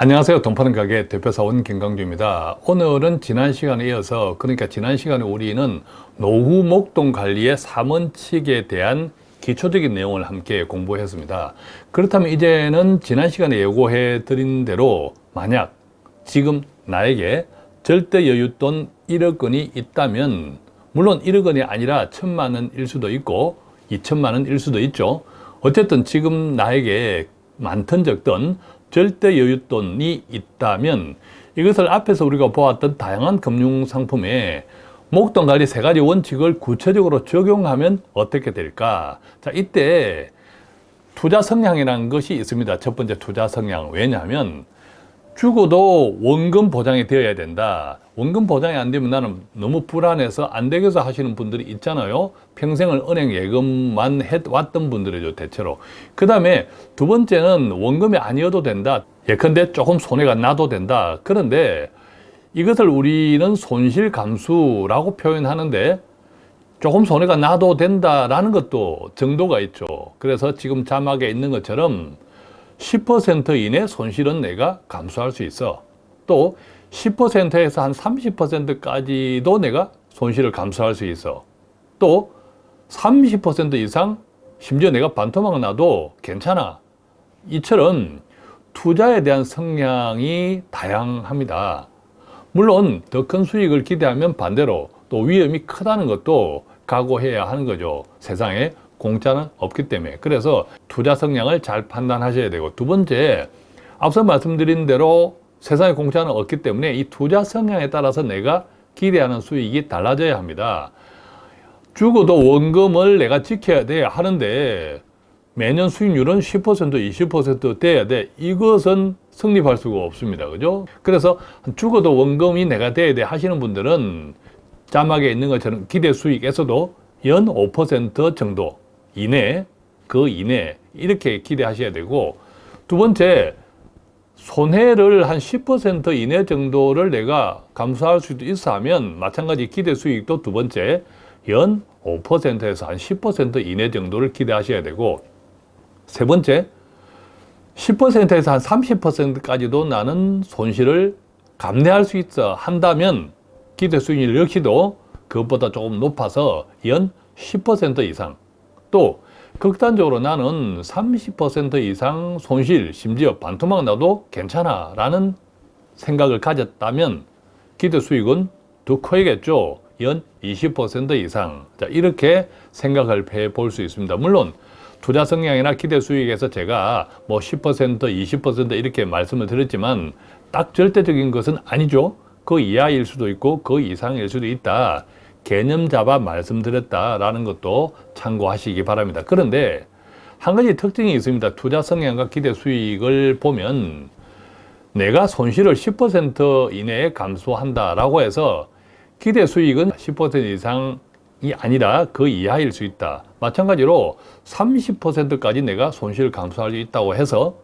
안녕하세요. 돈 파는 가게 대표사원 김강주입니다. 오늘은 지난 시간에 이어서 그러니까 지난 시간에 우리는 노후 목돈 관리의 3원칙에 대한 기초적인 내용을 함께 공부했습니다. 그렇다면 이제는 지난 시간에 예고해 드린 대로 만약 지금 나에게 절대 여윳돈 1억 원이 있다면 물론 1억 원이 아니라 천만 원일 수도 있고 2천만 원일 수도 있죠. 어쨌든 지금 나에게 많든 적든 절대 여윳돈이 있다면 이것을 앞에서 우리가 보았던 다양한 금융상품에 목돈 관리 세 가지 원칙을 구체적으로 적용하면 어떻게 될까? 자, 이때 투자 성향이라는 것이 있습니다. 첫 번째 투자 성향. 왜냐하면 죽어도 원금 보장이 되어야 된다. 원금 보장이 안 되면 나는 너무 불안해서 안 되겠어 하시는 분들이 있잖아요. 평생을 은행 예금만 해왔던 분들이죠, 대체로. 그 다음에 두 번째는 원금이 아니어도 된다. 예컨대 조금 손해가 나도 된다. 그런데 이것을 우리는 손실 감수라고 표현하는데 조금 손해가 나도 된다라는 것도 정도가 있죠. 그래서 지금 자막에 있는 것처럼 10% 이내 손실은 내가 감수할 수 있어. 또 10%에서 한 30%까지도 내가 손실을 감수할 수 있어. 또 30% 이상 심지어 내가 반토막 나도 괜찮아. 이처럼 투자에 대한 성향이 다양합니다. 물론 더 큰 수익을 기대하면 반대로 또 위험이 크다는 것도 각오해야 하는 거죠. 세상에 공짜는 없기 때문에. 그래서 투자 성향을 잘 판단하셔야 되고. 두 번째 앞서 말씀드린 대로 세상에 공짜는 없기 때문에 이 투자 성향에 따라서 내가 기대하는 수익이 달라져야 합니다. 죽어도 원금을 내가 지켜야 돼 하는데 매년 수익률은 10% 20% 돼야 돼. 이것은 성립할 수가 없습니다. 그죠? 그래서 죽어도 원금이 내가 돼야 돼 하시는 분들은 자막에 있는 것처럼 기대 수익에서도 연 5% 정도 이내, 그 이내 이렇게 기대하셔야 되고 두 번째 손해를 한 10% 이내 정도를 내가 감수할 수도 있어 하면 마찬가지 기대 수익도 두 번째 연 5%에서 한 10% 이내 정도를 기대하셔야 되고 세 번째 10%에서 한 30%까지도 나는 손실을 감내할 수 있어 한다면 기대 수익률 역시도 그것보다 조금 높아서 연 10% 이상 또 극단적으로 나는 30% 이상 손실, 심지어 반토막 나도 괜찮아 라는 생각을 가졌다면 기대 수익은 더 커야겠죠. 연 20% 이상. 자, 이렇게 생각을 해볼 수 있습니다. 물론 투자 성향이나 기대 수익에서 제가 뭐 10%, 20% 이렇게 말씀을 드렸지만 딱 절대적인 것은 아니죠. 그 이하일 수도 있고 그 이상일 수도 있다. 개념 잡아 말씀드렸다라는 것도 참고하시기 바랍니다. 그런데 한 가지 특징이 있습니다. 투자 성향과 기대 수익을 보면 내가 손실을 10% 이내에 감소한다라고 해서 기대 수익은 10% 이상이 아니라 그 이하일 수 있다. 마찬가지로 30%까지 내가 손실을 감소할 수 있다고 해서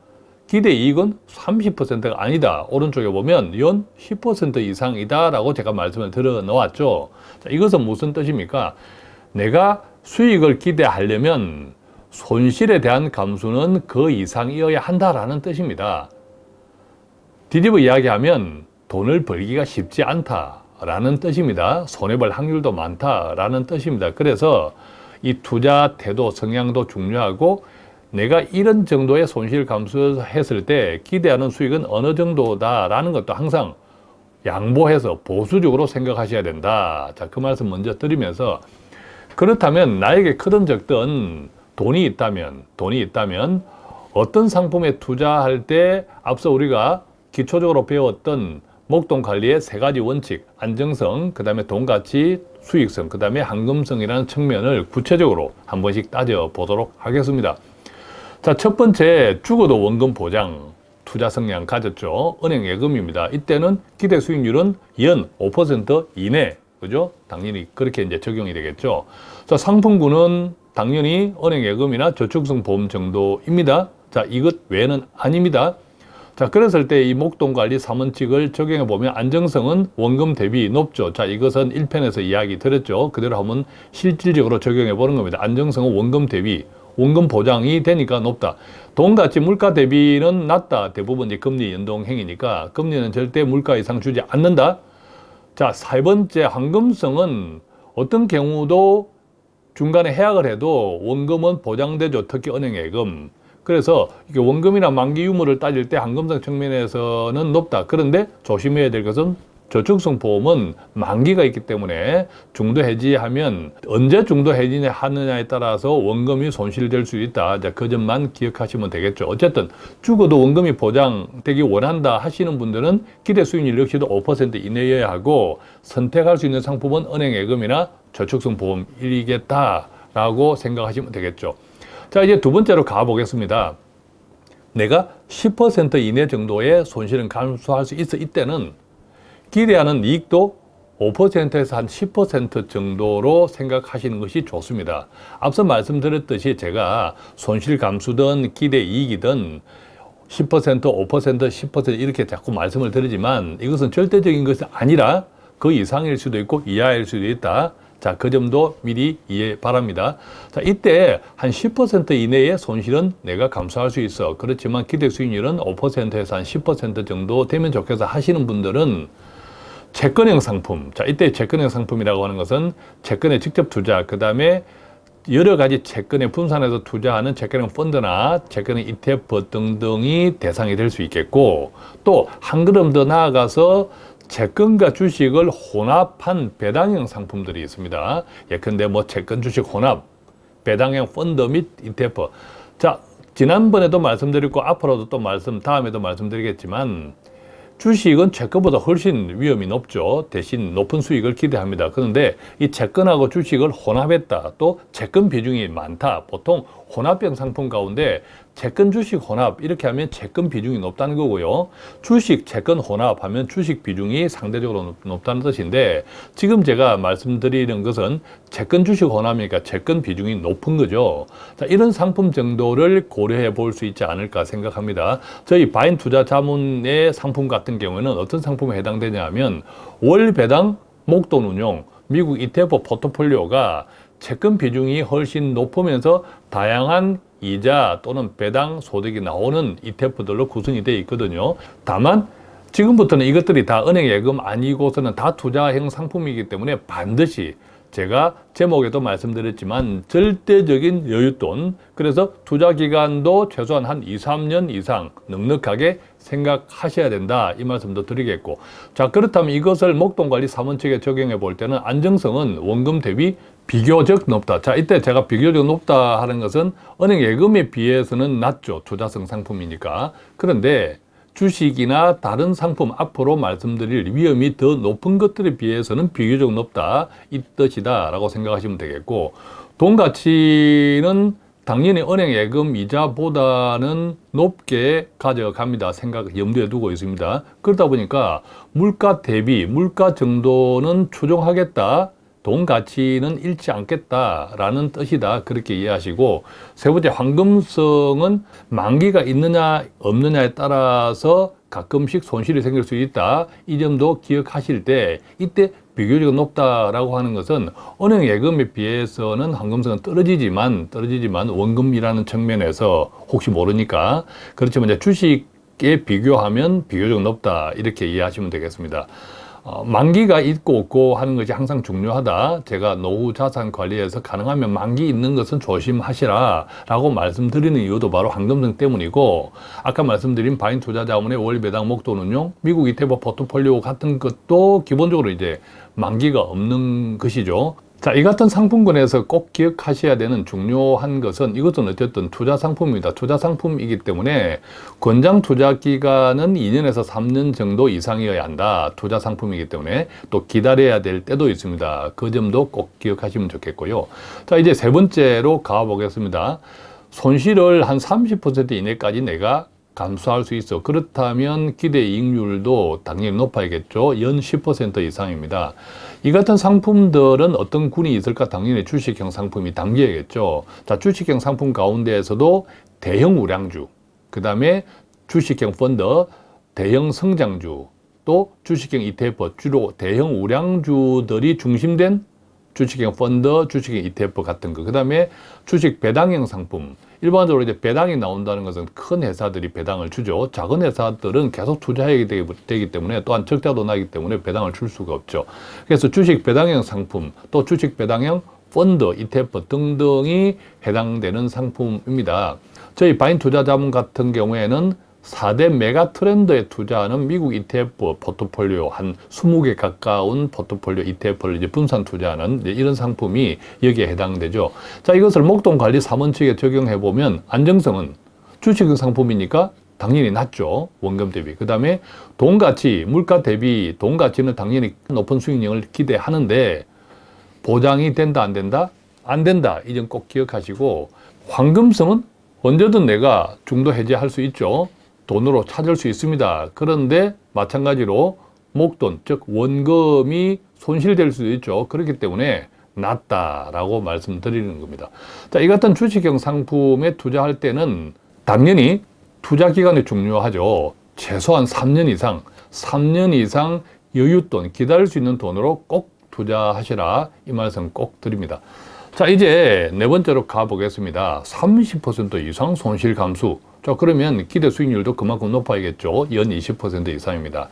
기대 이익은 30%가 아니다. 오른쪽에 보면 연 10% 이상이다 라고 제가 말씀을 드려 놓았죠. 자, 이것은 무슨 뜻입니까? 내가 수익을 기대하려면 손실에 대한 감수는 그 이상이어야 한다라는 뜻입니다. 뒤집어 이야기하면 돈을 벌기가 쉽지 않다라는 뜻입니다. 손해볼 확률도 많다라는 뜻입니다. 그래서 이 투자 태도, 성향도 중요하고 내가 이런 정도의 손실 감수했을 때 기대하는 수익은 어느 정도다라는 것도 항상 양보해서 보수적으로 생각하셔야 된다. 자, 그 말씀 먼저 드리면서 그렇다면 나에게 크든 적든 돈이 있다면 돈이 있다면 어떤 상품에 투자할 때 앞서 우리가 기초적으로 배웠던 목돈 관리의 세 가지 원칙, 안정성, 그 다음에 돈 가치, 수익성, 그 다음에 황금성이라는 측면을 구체적으로 한 번씩 따져 보도록 하겠습니다. 자, 첫 번째 죽어도 원금 보장 투자 성향 가졌죠. 은행 예금입니다. 이때는 기대 수익률은 연 5% 이내. 그죠? 당연히 그렇게 이제 적용이 되겠죠. 자, 상품군은 당연히 은행 예금이나 저축성 보험 정도입니다. 자, 이것 외에는 아닙니다. 자, 그랬을 때 이 목돈관리 3원칙을 적용해 보면 안정성은 원금 대비 높죠. 자, 이것은 1편에서 이야기 드렸죠. 그대로 한번 실질적으로 적용해 보는 겁니다. 안정성은 원금 대비 원금 보장이 되니까 높다. 돈 가치 물가 대비는 낮다. 대부분 이제 금리 연동 행위니까 금리는 절대 물가 이상 주지 않는다. 자, 세 번째 황금성은 어떤 경우도 중간에 해약을 해도 원금은 보장되죠. 특히 은행 예금. 그래서 이게 원금이나 만기 유무를 따질 때 황금성 측면에서는 높다. 그런데 조심해야 될 것은 저축성 보험은 만기가 있기 때문에 중도 해지하면 언제 중도 해지 하느냐에 따라서 원금이 손실될 수 있다. 자, 그 점만 기억하시면 되겠죠. 어쨌든 죽어도 원금이 보장되기 원한다 하시는 분들은 기대 수익률 역시도 5% 이내여야 하고 선택할 수 있는 상품은 은행 예금이나 저축성 보험이겠다라고 생각하시면 되겠죠. 자, 이제 두 번째로 가보겠습니다. 내가 10% 이내 정도의 손실은 감수할 수 있어 이때는 기대하는 이익도 5%에서 한 10% 정도로 생각하시는 것이 좋습니다. 앞서 말씀드렸듯이 제가 손실 감수든 기대 이익이든 10%, 5%, 10% 이렇게 자꾸 말씀을 드리지만 이것은 절대적인 것이 아니라 그 이상일 수도 있고 이하일 수도 있다. 자, 그 점도 미리 이해 바랍니다. 자, 이때 한 10% 이내의 손실은 내가 감수할 수 있어. 그렇지만 기대 수익률은 5%에서 한 10% 정도 되면 좋겠어 하시는 분들은 채권형 상품. 자, 이때 채권형 상품이라고 하는 것은 채권에 직접 투자, 그 다음에 여러 가지 채권에 분산해서 투자하는 채권형 펀드나 채권형 ETF 등등이 대상이 될 수 있겠고 또 한 걸음 더 나아가서 채권과 주식을 혼합한 배당형 상품들이 있습니다. 예컨대 뭐 채권 주식 혼합, 배당형 펀드 및 ETF. 자, 지난번에도 말씀드렸고 앞으로도 또 말씀, 다음에도 말씀드리겠지만 주식은 채권보다 훨씬 위험이 높죠. 대신 높은 수익을 기대합니다. 그런데 이 채권하고 주식을 혼합했다. 또 채권 비중이 많다. 보통 혼합형 상품 가운데 채권 주식 혼합 이렇게 하면 채권 비중이 높다는 거고요. 주식 채권 혼합하면 주식 비중이 상대적으로 높다는 뜻인데 지금 제가 말씀드리는 것은 채권 주식 혼합이니까 채권 비중이 높은 거죠. 자, 이런 상품 정도를 고려해 볼 수 있지 않을까 생각합니다. 저희 바인 투자 자문의 상품 같은 경우에는 어떤 상품에 해당되냐 하면 월 배당 목돈 운용 미국 ETF 포트폴리오가 채권 비중이 훨씬 높으면서 다양한 이자 또는 배당 소득이 나오는 ETF들로 구성이 되어 있거든요. 다만 지금부터는 이것들이 다 은행 예금 아니고서는 다 투자형 상품이기 때문에 반드시 제가 제목에도 말씀드렸지만 절대적인 여윳돈 그래서 투자 기간도 최소한 한 2, 3년 이상 넉넉하게 생각하셔야 된다 이 말씀도 드리겠고 자 그렇다면 이것을 목돈관리 사원 측에 적용해 볼 때는 안정성은 원금 대비 비교적 높다. 자, 이때 제가 비교적 높다 하는 것은 은행 예금에 비해서는 낮죠. 투자성 상품이니까. 그런데 주식이나 다른 상품 앞으로 말씀드릴 위험이 더 높은 것들에 비해서는 비교적 높다. 이 뜻이다. 라고 생각하시면 되겠고, 돈 가치는 당연히 은행 예금 이자보다는 높게 가져갑니다. 생각, 염두에 두고 있습니다. 그러다 보니까 물가 대비, 물가 정도는 추종하겠다. 돈 가치는 잃지 않겠다라는 뜻이다. 그렇게 이해하시고 세 번째 황금성은 만기가 있느냐 없느냐에 따라서 가끔씩 손실이 생길 수 있다. 이 점도 기억하실 때 이때 비교적 높다라고 하는 것은 은행 예금에 비해서는 황금성은 떨어지지만 떨어지지만 원금이라는 측면에서 혹시 모르니까 그렇지만 이제 주식에 비교하면 비교적 높다 이렇게 이해하시면 되겠습니다. 어, 만기가 있고 없고 하는 것이 항상 중요하다. 제가 노후 자산 관리에서 가능하면 만기 있는 것은 조심하시라 라고 말씀드리는 이유도 바로 황금성 때문이고 아까 말씀드린 바인 투자 자문의 월 배당 목돈 운용, 미국 ETF 포트폴리오 같은 것도 기본적으로 이제 만기가 없는 것이죠. 자, 이 같은 상품군에서 꼭 기억하셔야 되는 중요한 것은 이것은 어쨌든 투자 상품입니다. 투자 상품이기 때문에 권장 투자 기간은 2년에서 3년 정도 이상이어야 한다. 투자 상품이기 때문에 또 기다려야 될 때도 있습니다. 그 점도 꼭 기억하시면 좋겠고요. 자, 이제 세 번째로 가보겠습니다. 손실을 한 30% 이내까지 내가 감수할 수 있어. 그렇다면 기대 이익률도 당연히 높아야겠죠. 연 10% 이상입니다. 이 같은 상품들은 어떤 군이 있을까? 당연히 주식형 상품이 담겨야겠죠. 자, 주식형 상품 가운데에서도 대형 우량주, 그 다음에 주식형 펀드, 대형 성장주, 또 주식형 ETF, 주로 대형 우량주들이 중심된 주식형 펀드, 주식형 ETF 같은 거. 그 다음에 주식 배당형 상품. 일반적으로 이제 배당이 나온다는 것은 큰 회사들이 배당을 주죠. 작은 회사들은 계속 투자해야 되기, 때문에 또한 적자도 나기 때문에 배당을 줄 수가 없죠. 그래서 주식 배당형 상품, 또 주식 배당형 펀드, ETF 등등이 해당되는 상품입니다. 저희 바인 투자자문 같은 경우에는 4대 메가 트렌드에 투자하는 미국 ETF 포트폴리오 한 20개 가까운 포트폴리오 ETF를 이제 분산 투자하는 이제 이런 상품이 여기에 해당되죠. 자, 이것을 목돈 관리 3원칙에 적용해 보면 안정성은 주식 상품이니까 당연히 낮죠. 원금 대비. 그 다음에 돈 가치, 물가 대비 돈 가치는 당연히 높은 수익률을 기대하는데 보장이 된다, 안 된다? 안 된다. 이 점 꼭 기억하시고 황금성은 언제든 내가 중도 해제할 수 있죠. 돈으로 찾을 수 있습니다. 그런데 마찬가지로 목돈, 즉 원금이 손실될 수도 있죠. 그렇기 때문에 낮다라고 말씀드리는 겁니다. 자, 이 같은 주식형 상품에 투자할 때는 당연히 투자 기간이 중요하죠. 최소한 3년 이상, 3년 이상 여윳돈, 기다릴 수 있는 돈으로 꼭 투자하시라 이 말씀 꼭 드립니다. 자, 이제 네 번째로 가보겠습니다. 30% 이상 손실 감수. 자, 그러면 기대 수익률도 그만큼 높아야겠죠. 연 20% 이상입니다.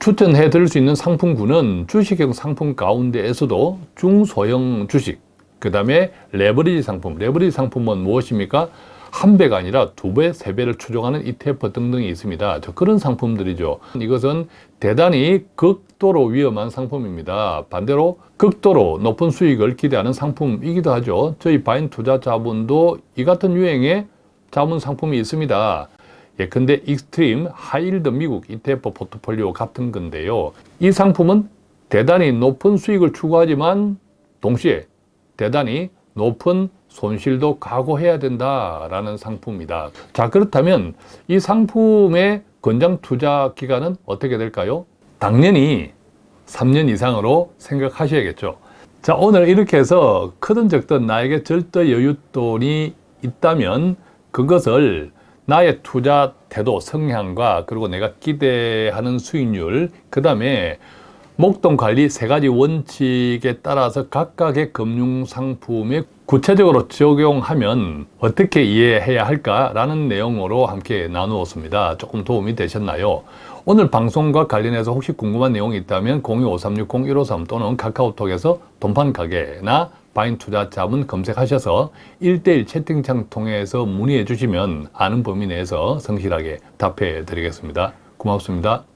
추천해 드릴 수 있는 상품군은 주식형 상품 가운데에서도 중소형 주식, 그 다음에 레버리지 상품. 레버리지 상품은 무엇입니까? 한 배가 아니라 두 배, 세 배를 추종하는 ETF 등등이 있습니다. 저 그런 상품들이죠. 이것은 대단히 극도로 위험한 상품입니다. 반대로 극도로 높은 수익을 기대하는 상품이기도 하죠. 저희 바인 투자 자본도 이 같은 유형의 자본 상품이 있습니다. 예컨대 extreme high yield 미국 ETF 포트폴리오 같은 건데요. 이 상품은 대단히 높은 수익을 추구하지만 동시에 대단히 높은 손실도 각오해야 된다라는 상품입니다. 자, 그렇다면 이 상품의 권장 투자 기간은 어떻게 될까요? 당연히 3년 이상으로 생각하셔야겠죠. 자, 오늘 이렇게 해서 크든 적든 나에게 절대 여윳돈이 있다면 그것을 나의 투자 태도, 성향과 그리고 내가 기대하는 수익률, 그 다음에 목돈 관리 세 가지 원칙에 따라서 각각의 금융 상품에 구체적으로 적용하면 어떻게 이해해야 할까라는 내용으로 함께 나누었습니다. 조금 도움이 되셨나요? 오늘 방송과 관련해서 혹시 궁금한 내용이 있다면 025360-153 또는 카카오톡에서 돈판 가게나 바인 투자 자문 검색하셔서 1대1 채팅창 통해서 문의해 주시면 아는 범위 내에서 성실하게 답해 드리겠습니다. 고맙습니다.